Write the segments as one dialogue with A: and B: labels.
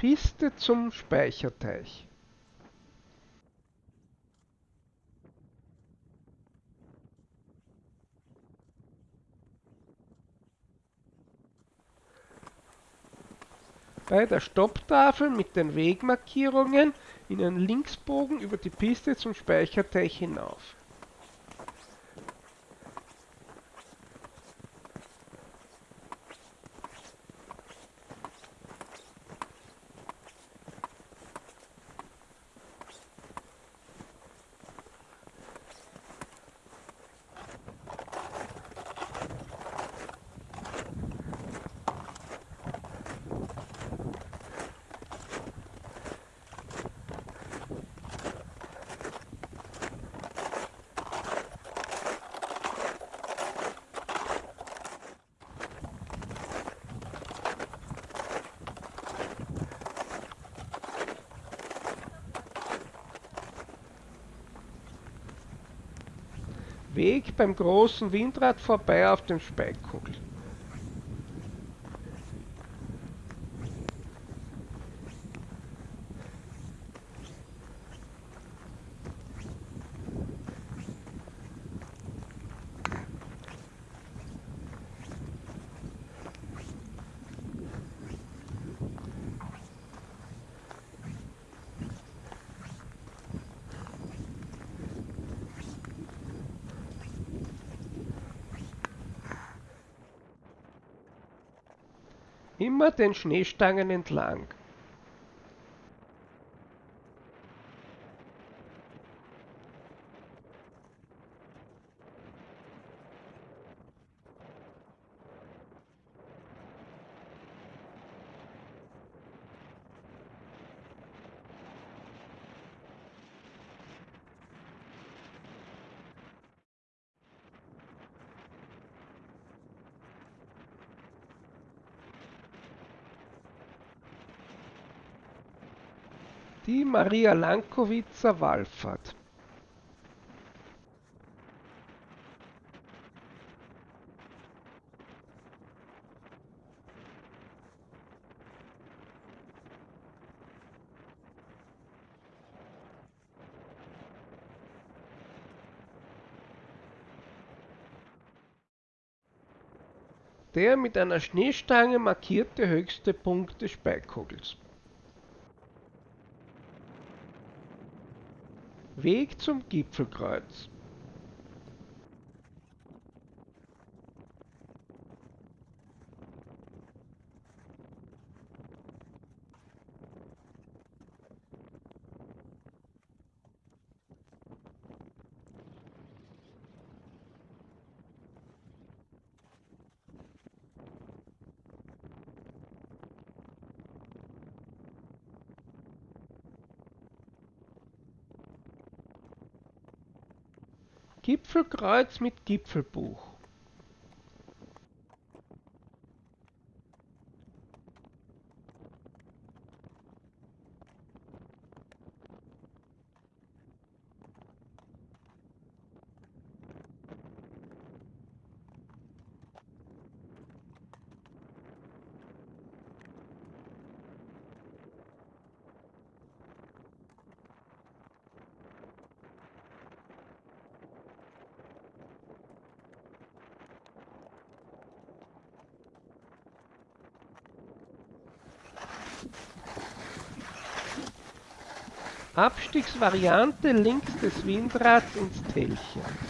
A: Piste zum Speicherteich. Bei der Stopptafel mit den Wegmarkierungen in einen Linksbogen über die Piste zum Speicherteich hinauf. Weg beim großen Windrad vorbei auf dem Speikkugel. Immer den Schneestangen entlang. Die Maria Lankowitzer Wallfahrt der mit einer Schneestange markierte höchste Punkt des Speikogels. Weg zum Gipfelkreuz Gipfelkreuz mit Gipfelbuch Abstiegsvariante links des Windrads ins Tälchen.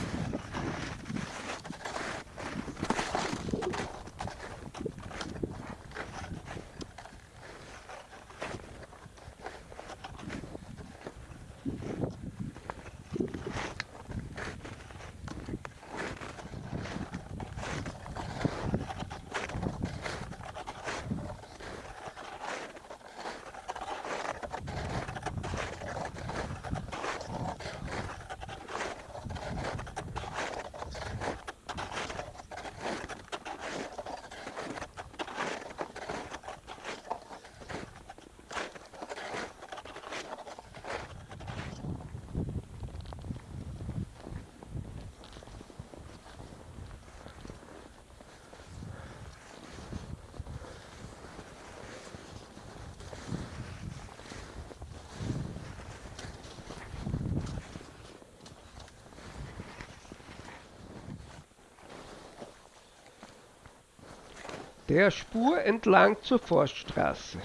A: Der Spur entlang zur Forststraße.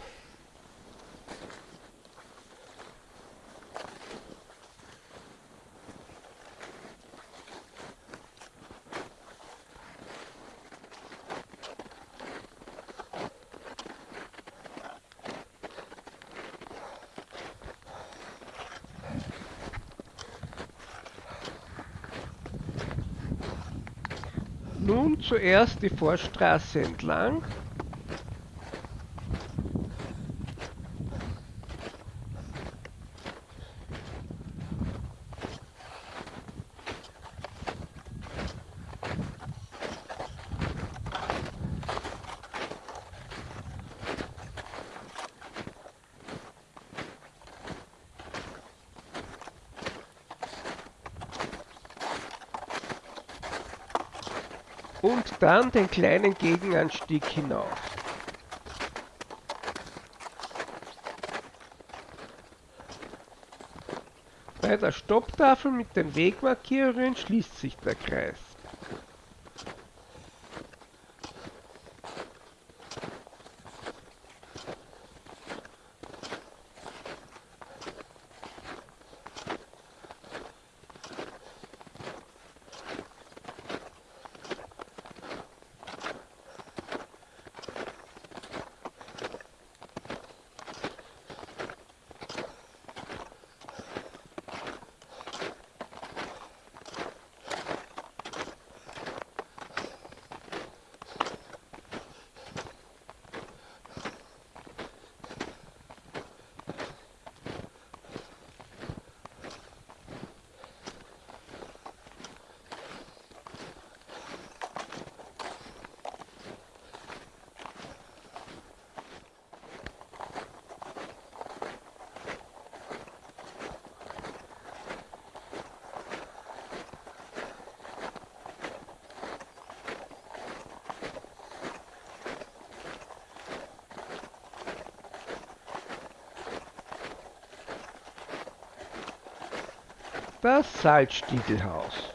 A: Nun zuerst die Forststraße entlang. Und dann den kleinen Gegenanstieg hinauf. Bei der Stopptafel mit den Wegmarkierungen schließt sich der Kreis. Das Salzstiegelhaus.